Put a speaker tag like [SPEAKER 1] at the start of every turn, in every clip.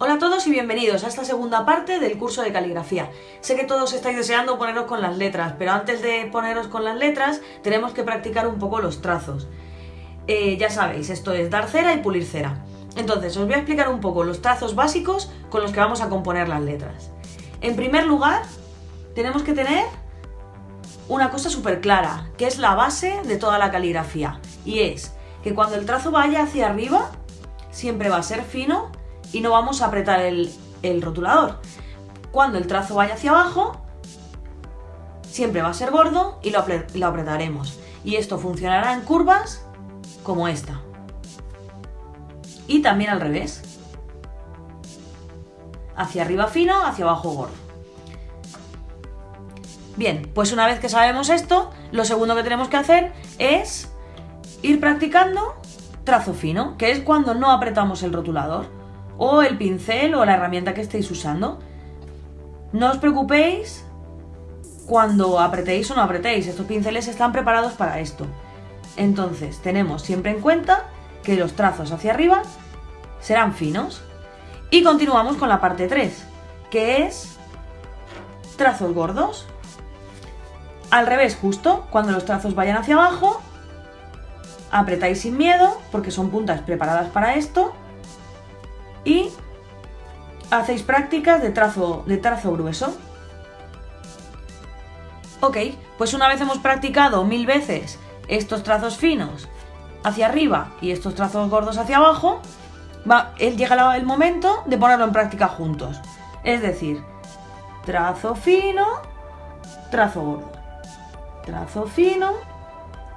[SPEAKER 1] Hola a todos y bienvenidos a esta segunda parte del curso de caligrafía. Sé que todos estáis deseando poneros con las letras, pero antes de poneros con las letras tenemos que practicar un poco los trazos. Eh, ya sabéis, esto es dar cera y pulir cera. Entonces, os voy a explicar un poco los trazos básicos con los que vamos a componer las letras. En primer lugar, tenemos que tener una cosa súper clara, que es la base de toda la caligrafía. Y es que cuando el trazo vaya hacia arriba, siempre va a ser fino y no vamos a apretar el, rotulador. Cuando el trazo vaya hacia abajo, siempre va a ser gordo y lo, apretaremos. Y esto funcionará en curvas como esta. Y también al revés. Hacia arriba fino, hacia abajo gordo. Bien, pues una vez que sabemos esto, lo segundo que tenemos que hacer es ir practicando trazo fino, que es cuando no apretamos el rotulador, o el pincel o la herramienta que estéis usando. No os preocupéis cuando apretéis o no apretéis, estos pinceles están preparados para esto. Entonces tenemos siempre en cuenta que los trazos hacia arriba serán finos. Y continuamos con la parte 3, que es trazos gordos. Al revés justo, cuando los trazos vayan hacia abajo, apretáis sin miedo, porque son puntas preparadas para esto, hacéis prácticas de trazo, de trazo grueso. Ok, pues una vez hemos practicado mil veces estos trazos finos hacia arriba y estos trazos gordos hacia abajo, va, llega el momento de ponerlo en práctica juntos. Es decir, trazo fino, trazo gordo. Trazo fino,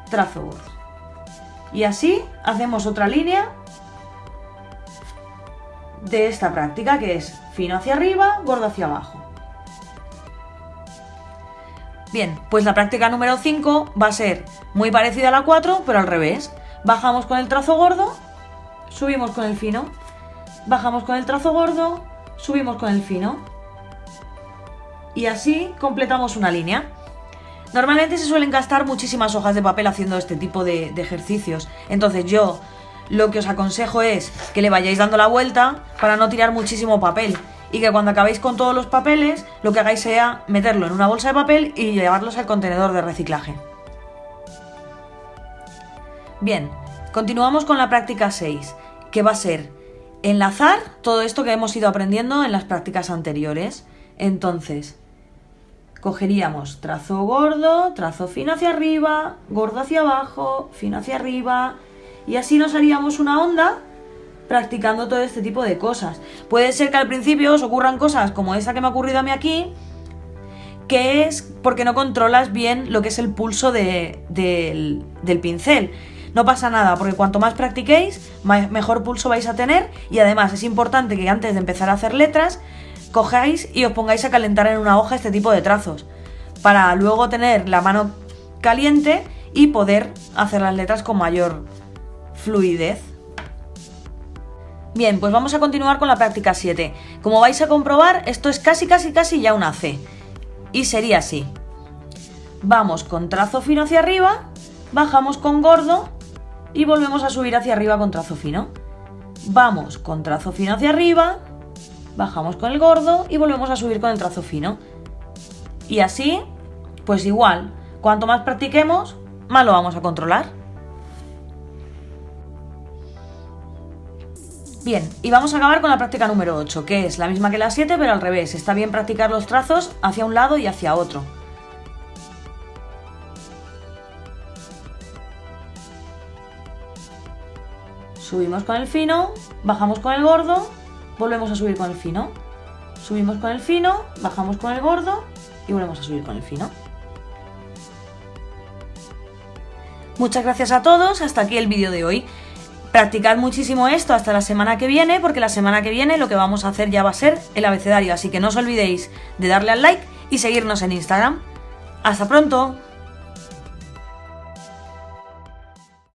[SPEAKER 1] trazo gordo. Y así hacemos otra línea de esta práctica que es fino hacia arriba, gordo hacia abajo. Bien, pues la práctica número 5 va a ser muy parecida a la 4, pero al revés. Bajamos con el trazo gordo, subimos con el fino. Bajamos con el trazo gordo, subimos con el fino. Y así completamos una línea. Normalmente se suelen gastar muchísimas hojas de papel haciendo este tipo de, de ejercicios. Entonces yo lo que os aconsejo es que le vayáis dando la vuelta para no tirar muchísimo papel y que cuando acabéis con todos los papeles lo que hagáis sea meterlo en una bolsa de papel y llevarlos al contenedor de reciclaje. Bien, continuamos con la práctica 6, que va a ser enlazar todo esto que hemos ido aprendiendo en las prácticas anteriores. Entonces, cogeríamos trazo gordo, trazo fino hacia arriba, gordo hacia abajo, fino hacia arriba, y así nos haríamos una onda practicando todo este tipo de cosas. Puede ser que al principio os ocurran cosas como esa que me ha ocurrido a mí aquí, que es porque no controlas bien lo que es el pulso del, del pincel. No pasa nada, porque cuanto más practiquéis, mejor pulso vais a tener y además es importante que antes de empezar a hacer letras, cojáis y os pongáis a calentar en una hoja este tipo de trazos, para luego tener la mano caliente y poder hacer las letras con mayor fluidez. Bien, pues vamos a continuar con la práctica 7. Como vais a comprobar, esto es casi, casi, casi ya una C. Y sería así. Vamos con trazo fino hacia arriba, bajamos con gordo y volvemos a subir hacia arriba con trazo fino. Vamos con trazo fino hacia arriba, bajamos con el gordo y volvemos a subir con el trazo fino. Y así, pues igual, cuanto más practiquemos, más lo vamos a controlar. Bien, y vamos a acabar con la práctica número 8, que es la misma que la 7, pero al revés. Está bien practicar los trazos hacia un lado y hacia otro. Subimos con el fino, bajamos con el gordo, volvemos a subir con el fino. Subimos con el fino, bajamos con el gordo y volvemos a subir con el fino. Muchas gracias a todos, hasta aquí el vídeo de hoy. Practicad muchísimo esto hasta la semana que viene, porque la semana que viene lo que vamos a hacer ya va a ser el abecedario, así que no os olvidéis de darle al like y seguirnos en Instagram. ¡Hasta pronto!